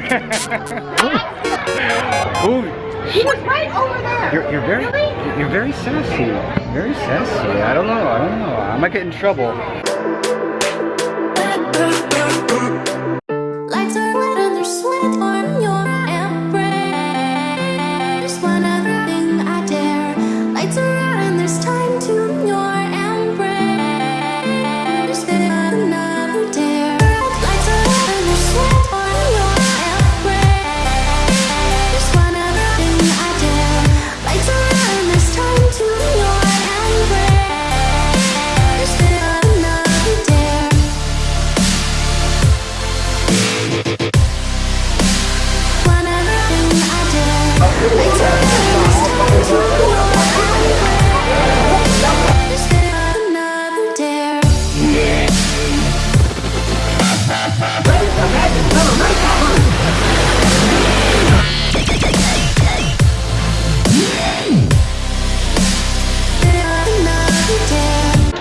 Ooh, He was right over there. you're, you're very, Really? you're very sassy. Very sassy. I don't know. I don't know. I might get in trouble.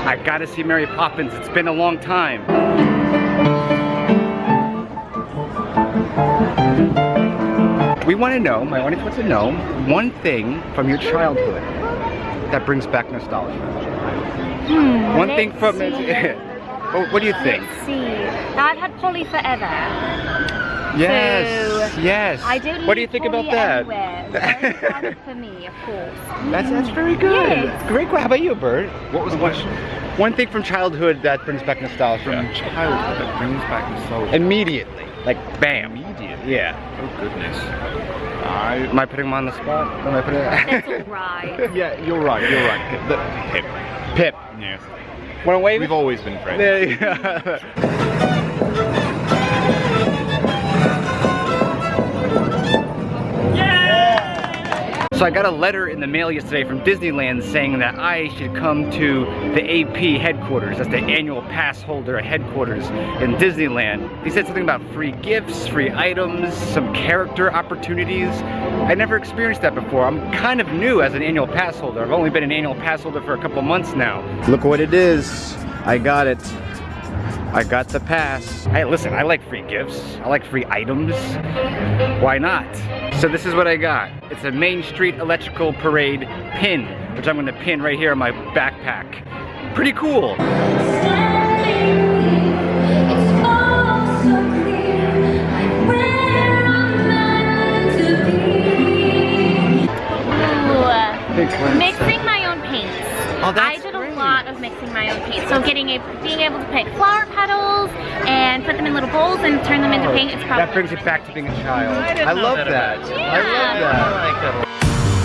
I gotta see Mary Poppins. It's been a long time. We want to know, my audience wants to know, one thing from your childhood that brings back nostalgia. Hmm, one thing from see. what, oh, what do you think? Let's see. Now I've had Polly forever. Yes, So, yes. I don't what do you think about that? Anywhere. Very for me, of course. That's that's very good. Yes. Great. How about you, Bert? What was the question? One thing from childhood that brings back nostalgia. From childhood that brings back nostalgia. Immediately, like bam. Immediately? Yeah. Oh goodness. I. Am I putting him on the spot? Am I putting? That's alright. Yeah, you're right. You're right. The hip. Pip. Yes. Want to wave? We've always been friends. There you go. So I got a letter in the mail yesterday from Disneyland saying that I should come to the AP headquarters. That's the annual pass holder headquarters in Disneyland. He said something about free gifts, free items, some character opportunities. I never experienced that before. I'm kind of new as an annual pass holder. I've only been an annual pass holder for a couple months now. Look what it is. I got it. I got the pass. Hey, listen, I like free gifts. I like free items. Why not? So this is what I got. It's a Main Street Electrical Parade pin, which I'm gonna pin right here on my backpack. Pretty cool. Mixing my own paints. Oh, that's I did great. a lot of mixing my own paints. So getting a, being able to pick flower petals and put them in little bowls and turn them into oh, paint, it's probably That brings you back to being a child. I, know love that that. about you. I love that.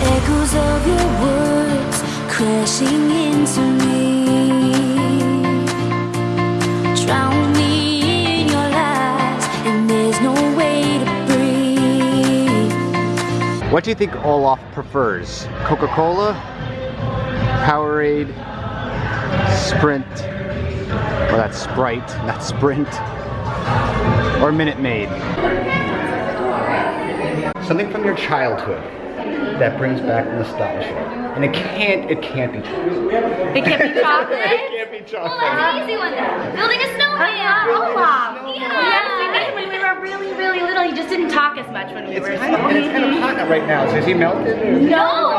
Echoes of your words crashing into me. Drown me in your lies, and there's no way to breathe. What do you think Olaf prefers? Coca-Cola? Powerade? Sprint? Or that's Sprite, not Sprint? Or Minute Maid? Something from your childhood that brings back nostalgia. And it can't, it can't be true. It can't be chocolate. can't be Well, that's an easy one then. Building a snowman. Olaf. Oh, yeah. When we were really, really little, he just didn't talk as much when we It's were kind of, it's kind of hot right now, so is he melted? Or? No,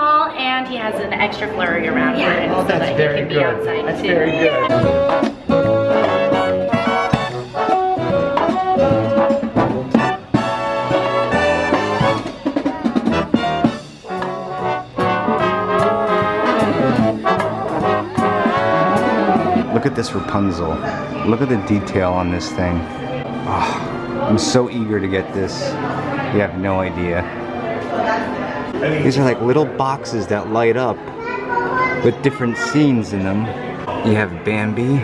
tall, and he has an extra flurry around for him Oh, so that's that very he can be good. outside That's too. very good. Look at this Rapunzel. Look at the detail on this thing. Oh, I'm so eager to get this. You have no idea. These are like little boxes that light up with different scenes in them. You have Bambi.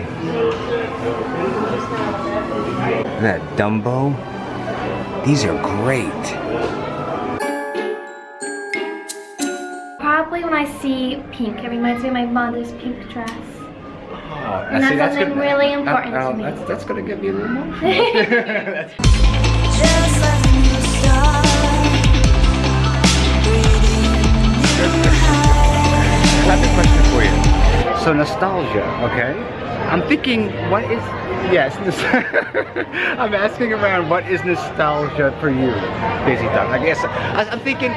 That Dumbo. These are great. Probably when I see pink, it reminds me of my mother's pink dress. Oh, And that's something really important uh, to me. That's, that's gonna give you a little more. new. I have a question for you. So nostalgia, okay? I'm thinking, what is, yes, I'm asking around, what is nostalgia for you, Daisy Duck? I guess, I, I'm thinking,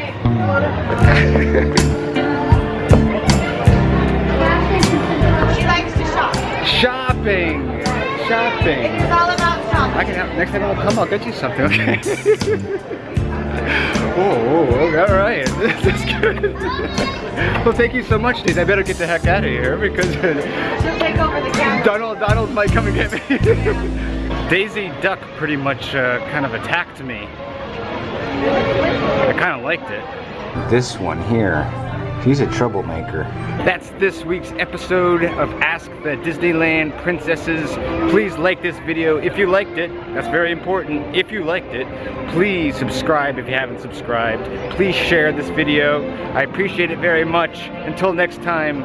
She likes to shop. shopping, shopping. It's all about shopping. I can have, next time I'll come, I'll get you something, okay? oh, oh, okay, all right, that's good. well, thank you so much, Daisy. I better get the heck out of here because She'll take over the camera. Donald, Donald might come and get me. Daisy Duck pretty much uh, kind of attacked me. I kind of liked it. This one here, he's a troublemaker. That's this week's episode of Ask the Disneyland Princesses. Please like this video if you liked it. That's very important. If you liked it, please subscribe if you haven't subscribed. Please share this video. I appreciate it very much. Until next time.